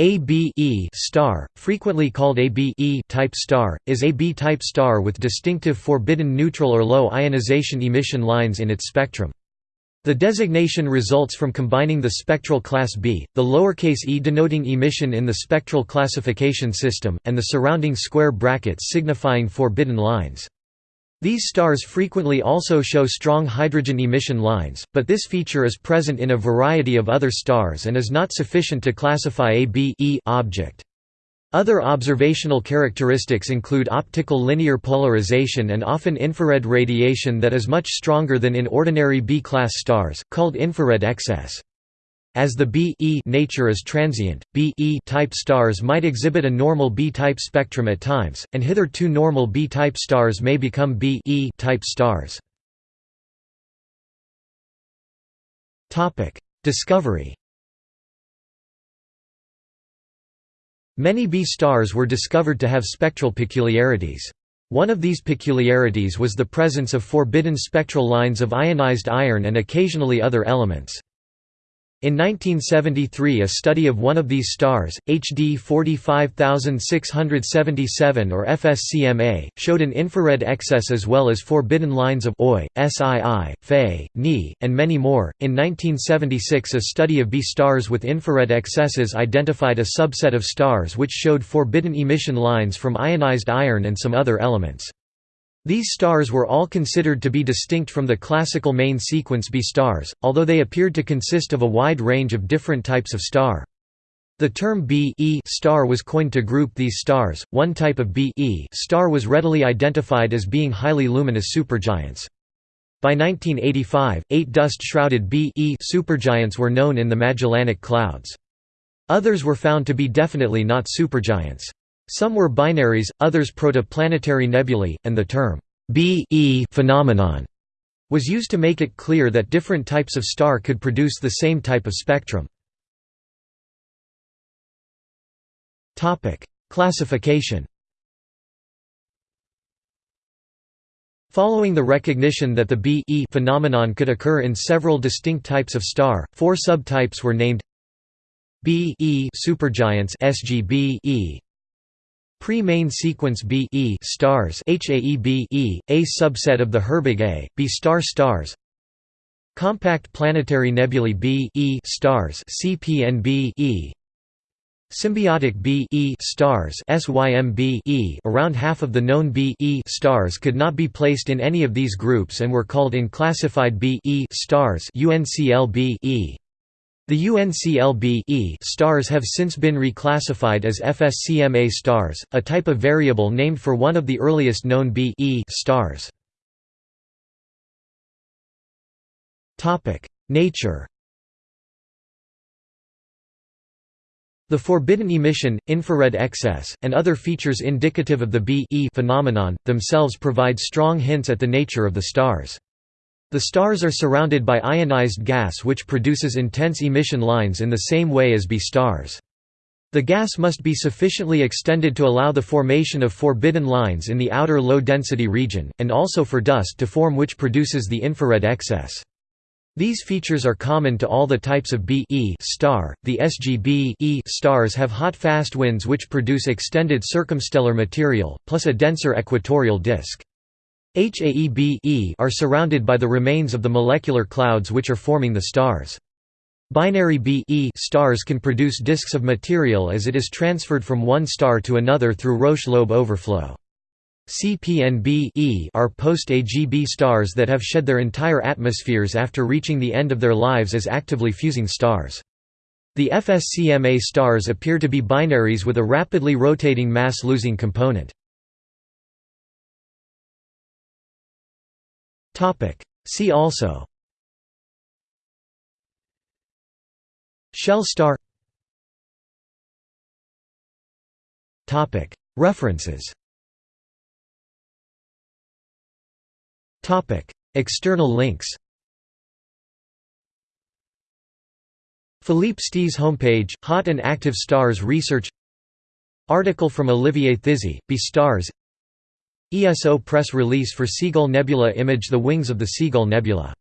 A B E star, frequently called a B E type star, is a B-type star with distinctive forbidden neutral or low ionization emission lines in its spectrum. The designation results from combining the spectral class B, the lowercase e denoting emission in the spectral classification system, and the surrounding square brackets signifying forbidden lines. These stars frequently also show strong hydrogen emission lines, but this feature is present in a variety of other stars and is not sufficient to classify a B e object. Other observational characteristics include optical linear polarization and often infrared radiation that is much stronger than in ordinary B-class stars, called infrared excess. As the B nature is transient, B type stars might exhibit a normal B-type spectrum at times, and hitherto normal B-type stars may become B type stars. Discovery. Many B stars were discovered to have spectral peculiarities. One of these peculiarities was the presence of forbidden spectral lines of ionized iron and occasionally other elements. In 1973 a study of one of these stars, HD 45677 or FS CMa, showed an infrared excess as well as forbidden lines of Oi, SII, Fe, Ni, and many more. In 1976 a study of B stars with infrared excesses identified a subset of stars which showed forbidden emission lines from ionized iron and some other elements. These stars were all considered to be distinct from the classical main sequence B stars, although they appeared to consist of a wide range of different types of star. The term B e star was coined to group these stars. One type of B e star was readily identified as being highly luminous supergiants. By 1985, eight dust-shrouded B e supergiants were known in the Magellanic Clouds. Others were found to be definitely not supergiants. Some were binaries, others protoplanetary nebulae, and the term B e phenomenon was used to make it clear that different types of star could produce the same type of spectrum. Topic: Classification Following the recognition that the B e phenomenon could occur in several distinct types of star, four subtypes were named B e supergiants SGB -E, Pre-main sequence B e stars HAEB -E, a subset of the Herbig A, B star stars. Compact planetary nebulae B e stars CPNB -E. Symbiotic B e stars SYMB -E. Around half of the known B e stars could not be placed in any of these groups and were called unclassified B e stars UNCLB -E. The UNCLB stars have since been reclassified as FS CMa stars, a type of variable named for one of the earliest known B stars. Nature The forbidden emission, infrared excess, and other features indicative of the B phenomenon, themselves provide strong hints at the nature of the stars. The stars are surrounded by ionized gas which produces intense emission lines in the same way as B stars. The gas must be sufficiently extended to allow the formation of forbidden lines in the outer low-density region, and also for dust to form which produces the infrared excess. These features are common to all the types of B e star. The SGB stars have hot fast winds which produce extended circumstellar material, plus a denser equatorial disk. HAEB are surrounded by the remains of the molecular clouds which are forming the stars. Binary B stars can produce disks of material as it is transferred from one star to another through Roche-Lobe overflow. CPNB are post-AGB stars that have shed their entire atmospheres after reaching the end of their lives as actively fusing stars. The FS CMa stars appear to be binaries with a rapidly rotating mass-losing component. See also. Shell star. References. External links. Philippe Stee's homepage, Hot and Active Stars Research. Article from Olivier Thizy, B Stars ESO press release for Seagull Nebula image the wings of the Seagull Nebula